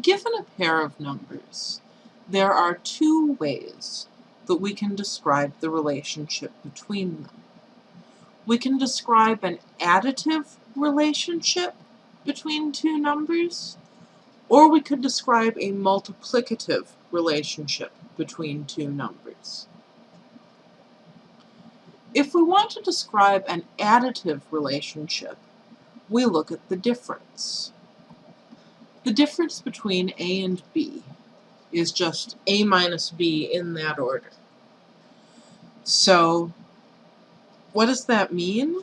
Given a pair of numbers, there are two ways that we can describe the relationship between them. We can describe an additive relationship between two numbers, or we could describe a multiplicative relationship between two numbers. If we want to describe an additive relationship, we look at the difference. The difference between A and B is just A minus B in that order. So what does that mean?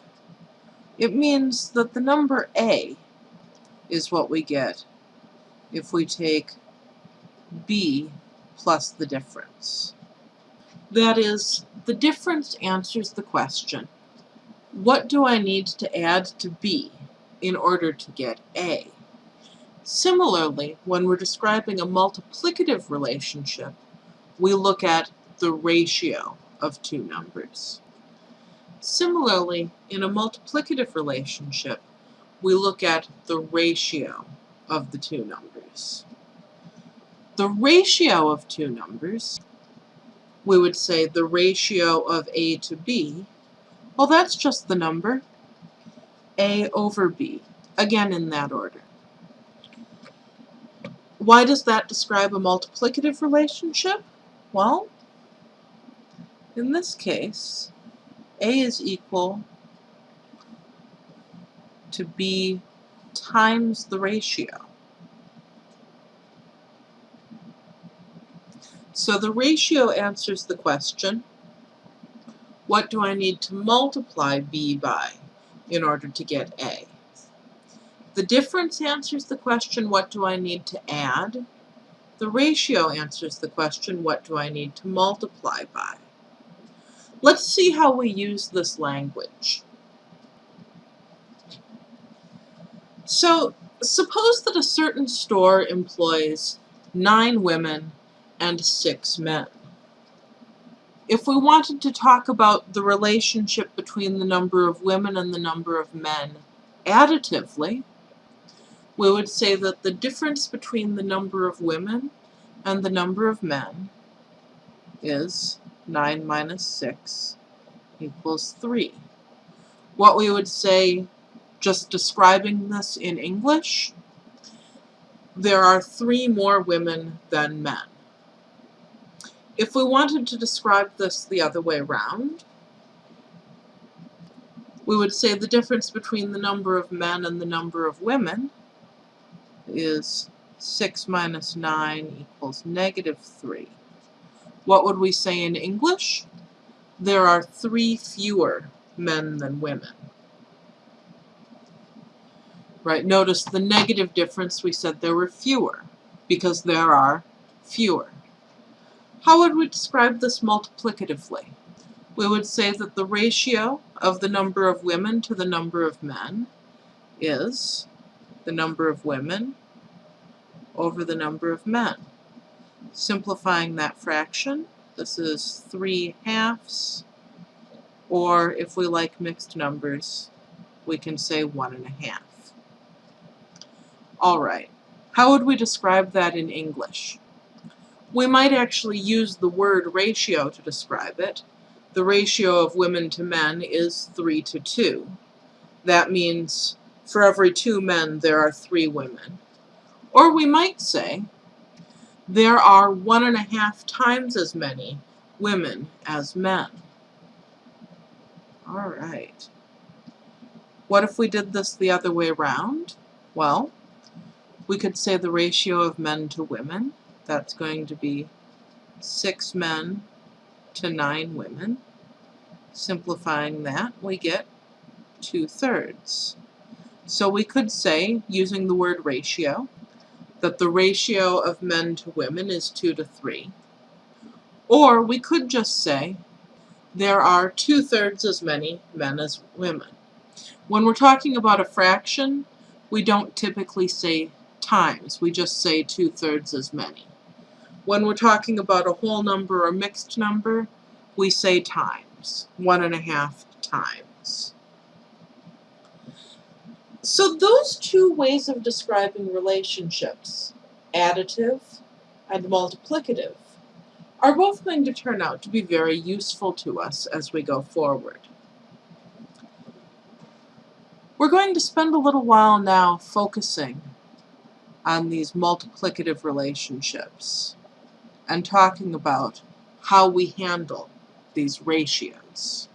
It means that the number A is what we get if we take B plus the difference. That is, the difference answers the question, what do I need to add to B in order to get A? Similarly, when we're describing a multiplicative relationship, we look at the ratio of two numbers. Similarly, in a multiplicative relationship, we look at the ratio of the two numbers. The ratio of two numbers we would say the ratio of A to B, well that's just the number, A over B, again in that order. Why does that describe a multiplicative relationship? Well, in this case, A is equal to B times the ratio. So the ratio answers the question, what do I need to multiply B by in order to get A? The difference answers the question, what do I need to add? The ratio answers the question, what do I need to multiply by? Let's see how we use this language. So suppose that a certain store employs nine women and six men. If we wanted to talk about the relationship between the number of women and the number of men additively, we would say that the difference between the number of women and the number of men is 9 minus 6 equals 3. What we would say, just describing this in English, there are three more women than men. If we wanted to describe this the other way around, we would say the difference between the number of men and the number of women is 6 minus 9 equals negative 3. What would we say in English? There are three fewer men than women. Right, notice the negative difference, we said there were fewer, because there are fewer. How would we describe this multiplicatively? We would say that the ratio of the number of women to the number of men is the number of women over the number of men. Simplifying that fraction, this is 3 halves, or if we like mixed numbers, we can say one and a half. All right, how would we describe that in English? We might actually use the word ratio to describe it. The ratio of women to men is 3 to 2. That means for every two men there are three women. Or we might say there are one and a half times as many women as men. All right. What if we did this the other way around? Well, we could say the ratio of men to women that's going to be six men to nine women. Simplifying that, we get two-thirds. So we could say, using the word ratio, that the ratio of men to women is 2 to 3. Or we could just say there are two-thirds as many men as women. When we're talking about a fraction, we don't typically say times, we just say two-thirds as many. When we're talking about a whole number or mixed number, we say times, one and a half times. So those two ways of describing relationships additive and multiplicative, are both going to turn out to be very useful to us as we go forward. We're going to spend a little while now focusing on these multiplicative relationships and talking about how we handle these ratios.